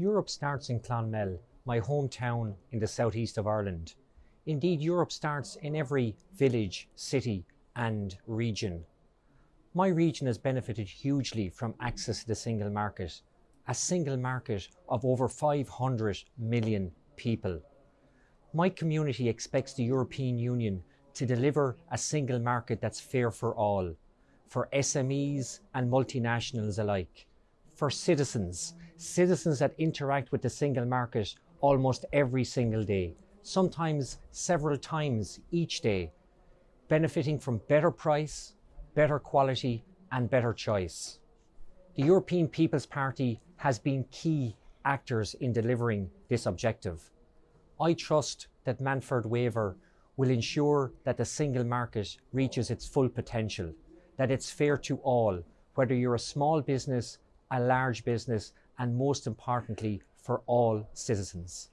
Europe starts in Clonmel, my hometown in the southeast of Ireland. Indeed, Europe starts in every village, city and region. My region has benefited hugely from access to the single market, a single market of over 500 million people. My community expects the European Union to deliver a single market that's fair for all, for SMEs and multinationals alike, for citizens, citizens that interact with the single market almost every single day, sometimes several times each day, benefiting from better price, better quality and better choice. The European People's Party has been key actors in delivering this objective. I trust that Manfred Weber will ensure that the single market reaches its full potential, that it's fair to all, whether you're a small business, a large business, and most importantly, for all citizens.